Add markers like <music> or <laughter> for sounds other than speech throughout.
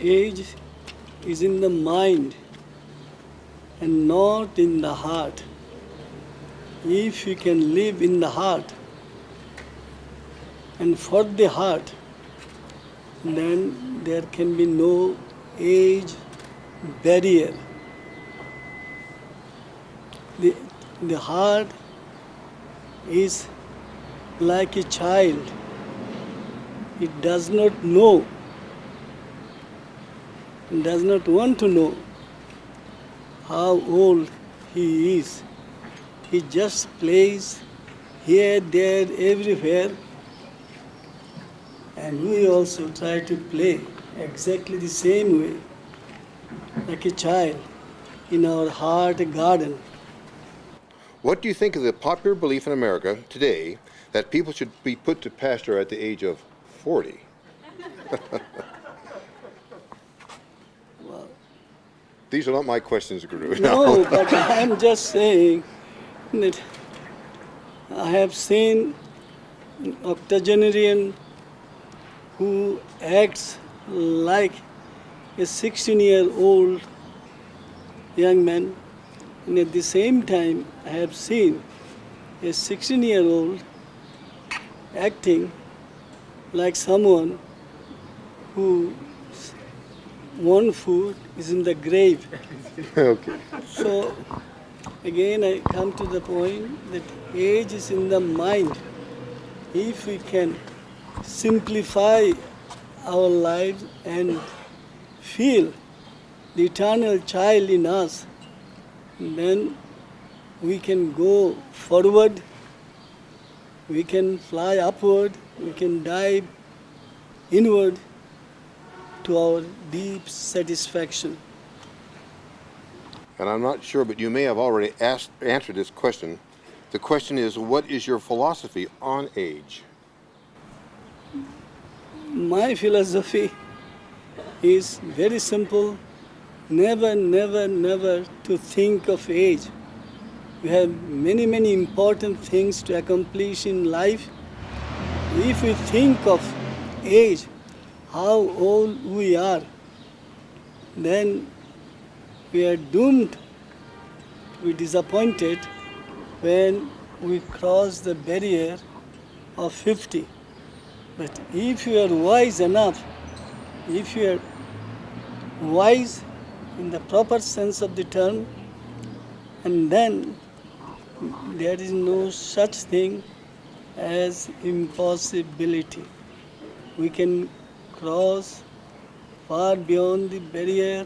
age is in the mind and not in the heart. If you can live in the heart and for the heart, then there can be no age barrier. The, the heart is like a child. It does not know, does not want to know how old he is. He just plays here, there, everywhere. And we also try to play exactly the same way, like a child in our heart garden. What do you think of the popular belief in America today that people should be put to pasture at the age of 40? <laughs> These are not my questions, Guru. No, <laughs> but I'm just saying that I have seen an octogenarian who acts like a 16 year old young man, and at the same time, I have seen a 16 year old acting like someone who one foot is in the grave. <laughs> okay. So again, I come to the point that age is in the mind. If we can simplify our lives and feel the eternal child in us, then we can go forward, we can fly upward, we can dive inward to our deep satisfaction. And I'm not sure, but you may have already asked, answered this question. The question is, what is your philosophy on age? My philosophy is very simple never, never, never to think of age. We have many, many important things to accomplish in life. If we think of age, how old we are, then we are doomed to be disappointed when we cross the barrier of 50. But if you are wise enough, if you are wise in the proper sense of the term, and then there is no such thing as impossibility. We can cross far beyond the barrier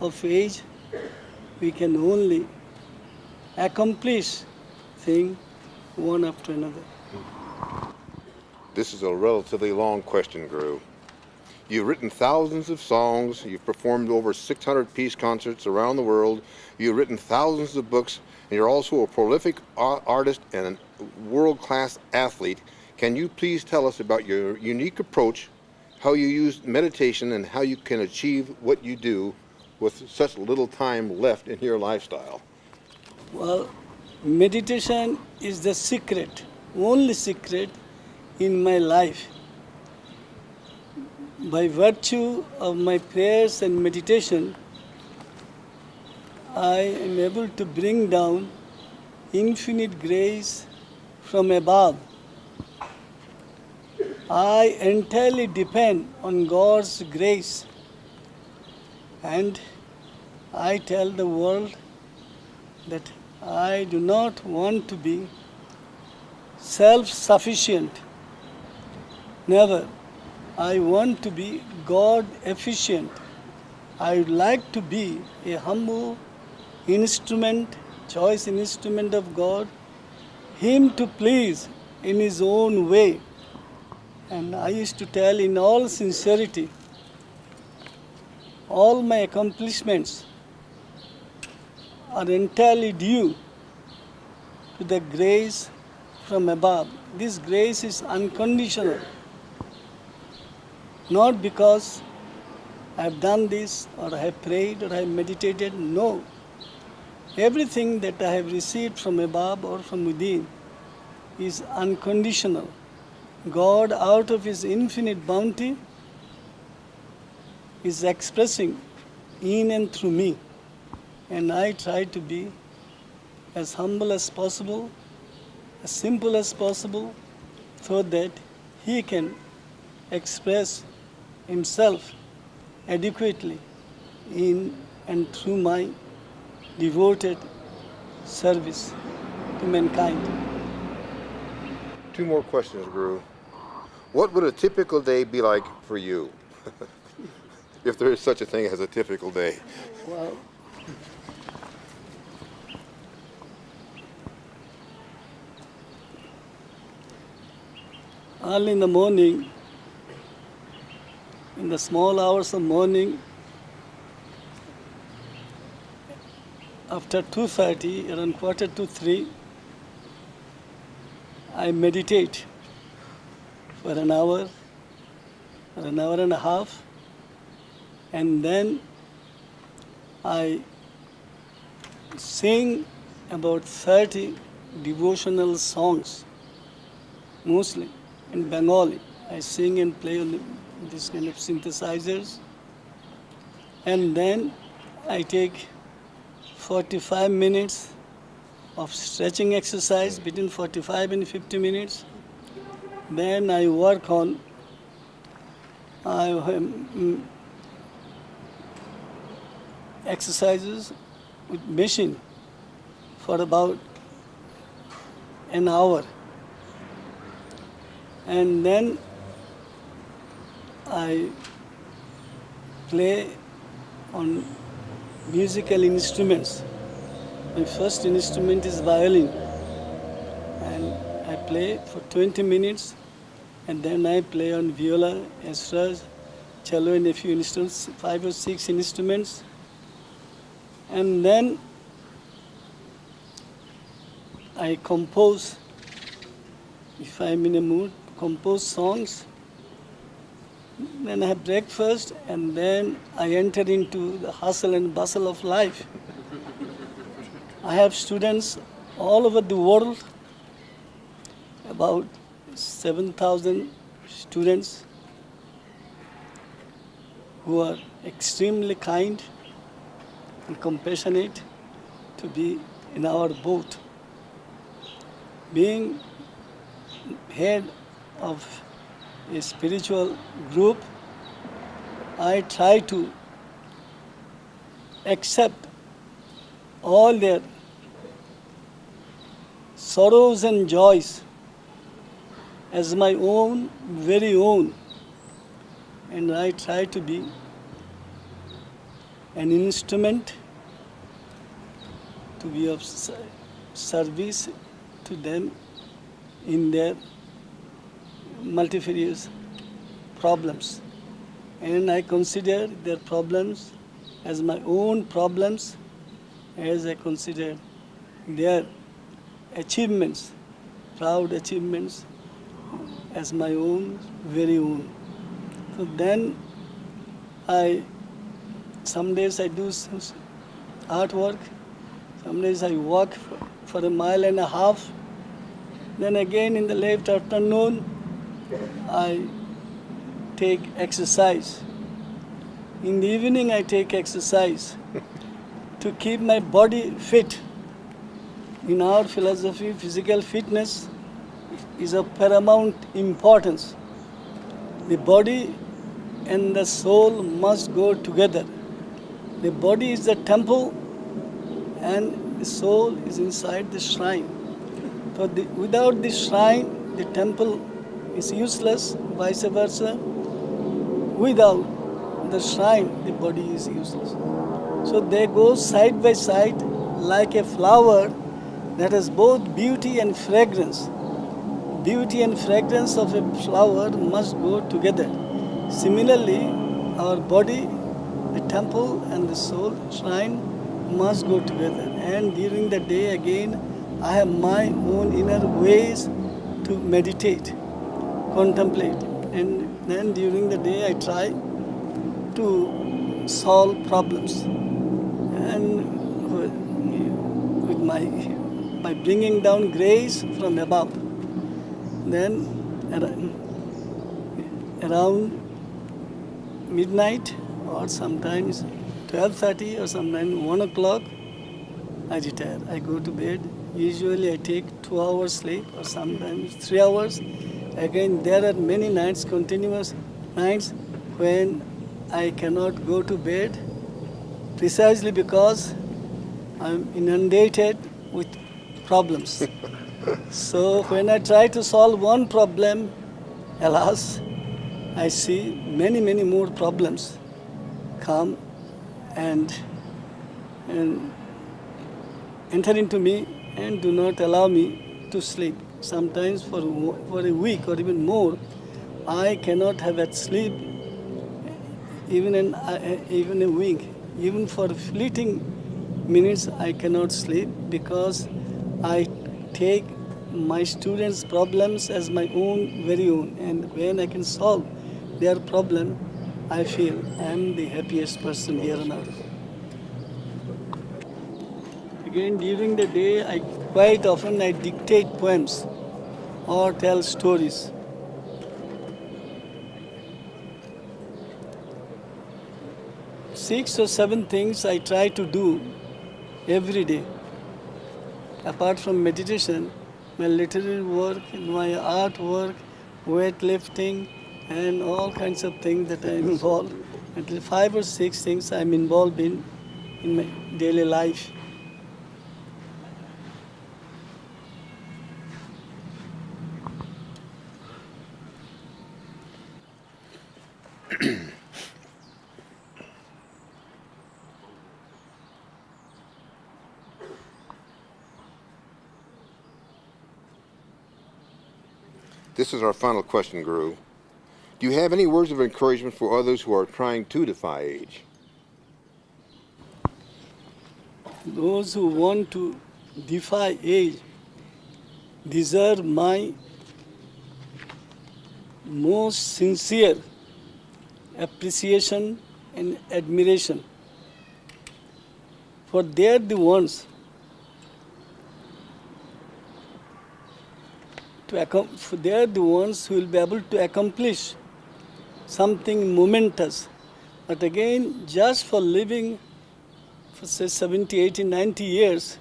of age. We can only accomplish thing one after another. This is a relatively long question, Guru. You've written thousands of songs, you've performed over 600 peace concerts around the world, you've written thousands of books, and you're also a prolific artist and a world-class athlete. Can you please tell us about your unique approach, how you use meditation, and how you can achieve what you do with such little time left in your lifestyle? Well, meditation is the secret, only secret in my life. By virtue of my prayers and meditation, I am able to bring down infinite grace from above. I entirely depend on God's grace and I tell the world that I do not want to be self sufficient. Never. I want to be God efficient. I would like to be a humble instrument, choice instrument of God, Him to please in His own way. And I used to tell in all sincerity, all my accomplishments are entirely due to the grace from above. This grace is unconditional. Not because I have done this or I have prayed or I have meditated. No. Everything that I have received from above or from within is unconditional. God, out of His infinite bounty, is expressing in and through me. And I try to be as humble as possible, as simple as possible, so that he can express himself adequately in and through my devoted service to mankind. Two more questions, Guru. What would a typical day be like for you? <laughs> if there is such a thing as a typical day. Well, early in the morning, in the small hours of morning, after 2.30, around quarter to 3, I meditate for an hour, or an hour and a half, and then I sing about 30 devotional songs, mostly in Bengali. I sing and play on this kind of synthesizers. And then I take 45 minutes of stretching exercise between 45 and 50 minutes. Then I work on I, um, exercises with machine for about an hour. And then I play on musical instruments. My first instrument is violin. And I play for 20 minutes and then I play on viola, esraj, cello and a few instruments, five or six instruments. And then I compose, if I'm in a mood, compose songs. Then I have breakfast and then I enter into the hustle and bustle of life. I have students all over the world, about 7,000 students who are extremely kind and compassionate to be in our boat. Being head of a spiritual group, I try to accept all their sorrows and joys as my own, very own. And I try to be an instrument to be of service to them in their multifarious problems. And I consider their problems as my own problems, as I consider their achievements, proud achievements, as my own, very own. So then I, some days I do s- s- artwork, some days I walk for, for a mile and a half. Then again in the late afternoon, I take exercise. In the evening, I take exercise to keep my body fit. In our philosophy, physical fitness is of paramount importance. The body and the soul must go together. The body is the temple and the soul is inside the shrine. So the, without the shrine, the temple is useless, vice versa. Without the shrine, the body is useless. So they go side by side like a flower that has both beauty and fragrance. Beauty and fragrance of a flower must go together. Similarly, our body, the temple, and the soul, shrine must go together. And during the day, again, I have my own inner ways to meditate, contemplate. And then during the day, I try to solve problems. And with with my, by bringing down grace from above. Then around midnight or sometimes 12.30 or sometimes 1 o'clock, I retire. I go to bed. Usually I take 2 hours sleep or sometimes 3 hours. Again, there are many nights, continuous nights, when I cannot go to bed precisely because I'm inundated with problems. so when I try to solve one problem, alas, I see many, many more problems come and, and enter into me and do not allow me to sleep. Sometimes for, for a week or even more, I cannot have a sleep even, in, uh, even a week. Even for fleeting minutes, I cannot sleep because I take my students' problems as my own, very own. And when I can solve their problem, I feel I am the happiest person here on earth. Again, during the day, I quite often I dictate poems or tell stories. Six or seven things I try to do every day. Apart from meditation, my literary work, my art work, weightlifting, and all kinds of things that I'm involved. At least five or six things I'm involved in in my daily life. This is our final question, Guru. Do you have any words of encouragement for others who are trying to defy age? Those who want to defy age deserve my most sincere appreciation and admiration. For they are the ones to they are the ones who will be able to accomplish something momentous. But again, just for living for say 70, 80, 90 years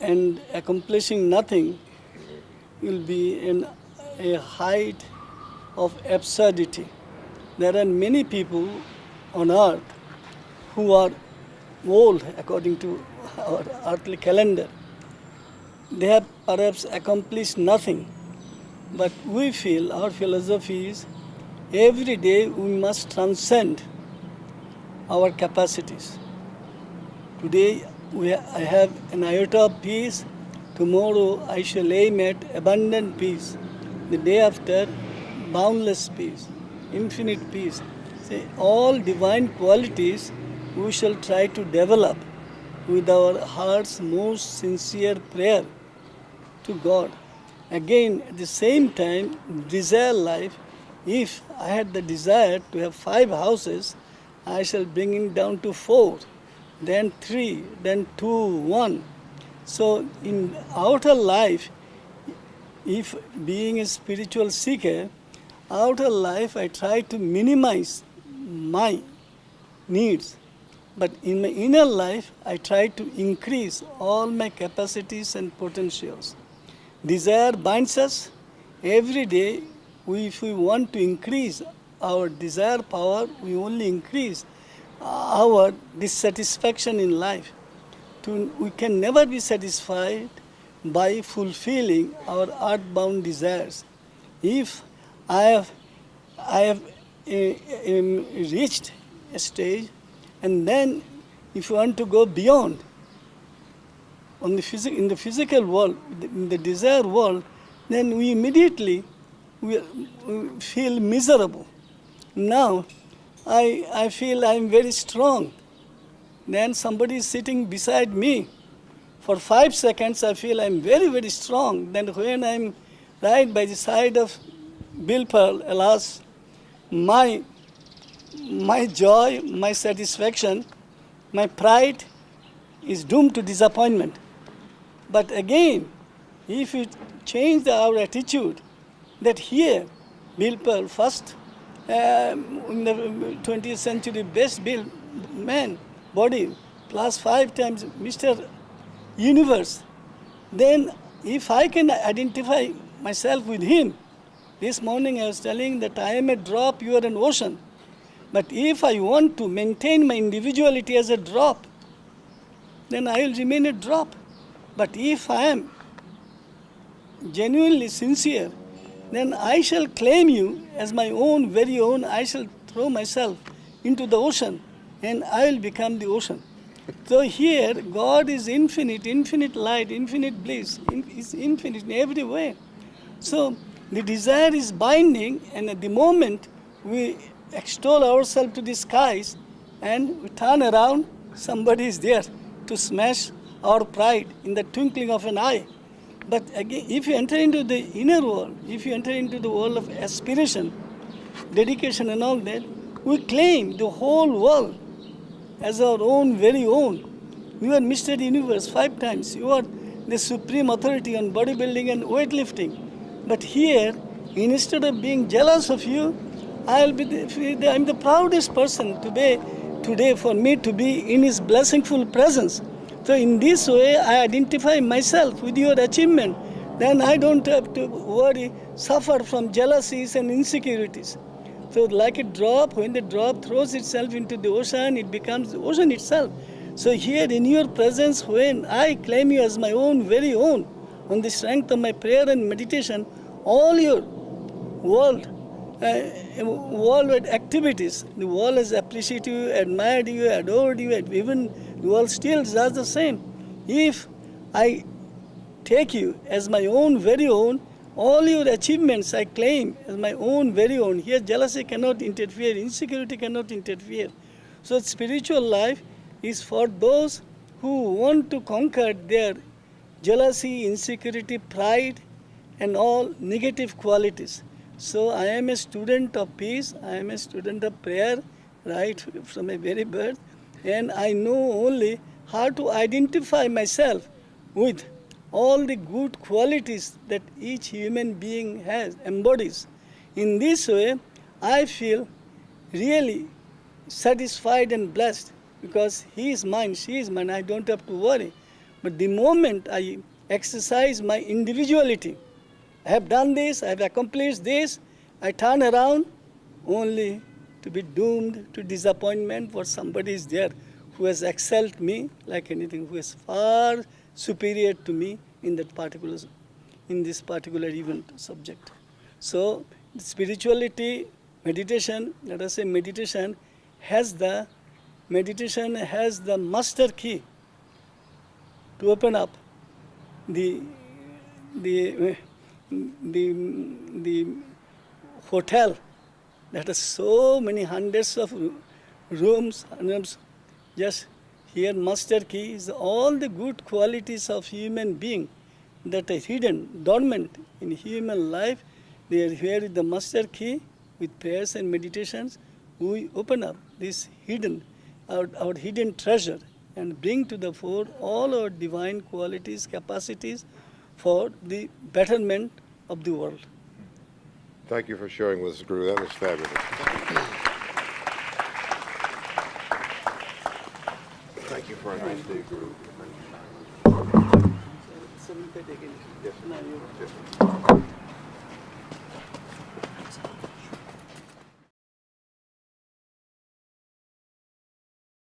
and accomplishing nothing will be in a height of absurdity. There are many people on earth who are old according to our earthly calendar. They have perhaps accomplished nothing. But we feel, our philosophy is, every day we must transcend our capacities. Today we, I have an iota of peace, tomorrow I shall aim at abundant peace, the day after boundless peace, infinite peace. See, all divine qualities we shall try to develop with our heart's most sincere prayer to God. Again, at the same time, desire life. If I had the desire to have five houses, I shall bring it down to four, then three, then two, one. So in outer life, if being a spiritual seeker, outer life I try to minimize my needs. But in my inner life, I try to increase all my capacities and potentials. Desire binds us. Every day, we, if we want to increase our desire power, we only increase our dissatisfaction in life. To, we can never be satisfied by fulfilling our earthbound desires. If I have, I have uh, um, reached a stage, and then if you want to go beyond, on the phys- in the physical world, in the desire world, then we immediately we, feel miserable. Now, I, I feel I'm very strong. Then somebody is sitting beside me. For five seconds, I feel I'm very, very strong. Then when I'm right by the side of Bill Pearl, alas, my, my joy, my satisfaction, my pride is doomed to disappointment. But again, if we change our attitude, that here, Bill Pearl first um, in the 20th century best built man, body, plus five times Mr. Universe, then if I can identify myself with him, this morning I was telling that I am a drop, you are an ocean. But if I want to maintain my individuality as a drop, then I will remain a drop. But if I am genuinely sincere, then I shall claim you as my own, very own. I shall throw myself into the ocean and I will become the ocean. So here, God is infinite, infinite light, infinite bliss, is infinite in every way. So the desire is binding, and at the moment we extol ourselves to the skies and we turn around, somebody is there to smash our pride in the twinkling of an eye. But again, if you enter into the inner world, if you enter into the world of aspiration, dedication, and all that, we claim the whole world as our own, very own. You are Mr. Universe five times. You are the supreme authority on bodybuilding and weightlifting. But here, instead of being jealous of you, I'll be the, I'm the proudest person to be today for me to be in His blessingful presence. So in this way, I identify myself with your achievement. Then I don't have to worry, suffer from jealousies and insecurities. So like a drop, when the drop throws itself into the ocean, it becomes the ocean itself. So here in your presence, when I claim you as my own, very own, on the strength of my prayer and meditation, all your world, uh, worldwide activities, the world has appreciated you, admired you, adored you, even the world still just the same. If I take you as my own, very own, all your achievements I claim as my own, very own. Here, jealousy cannot interfere, insecurity cannot interfere. So, spiritual life is for those who want to conquer their jealousy, insecurity, pride, and all negative qualities. So, I am a student of peace, I am a student of prayer, right from a very birth, and I know only how to identify myself with all the good qualities that each human being has, embodies. In this way, I feel really satisfied and blessed because he is mine, she is mine, I don't have to worry. But the moment I exercise my individuality, I have done this, I have accomplished this, I turn around only to be doomed to disappointment for somebody is there who has excelled me like anything, who is far superior to me in that particular, in this particular event subject. So spirituality, meditation, let us say meditation has the, meditation has the master key to open up the, the, the, the hotel that has so many hundreds of rooms, hundreds, just here master key is all the good qualities of human being that are hidden, dormant in human life. They are here with the master key with prayers and meditations. We open up this hidden, our, our hidden treasure and bring to the fore all our divine qualities, capacities for the betterment of the world. Thank you for sharing with us, Guru. That was fabulous. Thank you for a nice day, Guru. Submit it again. Yes. Now you- Yes.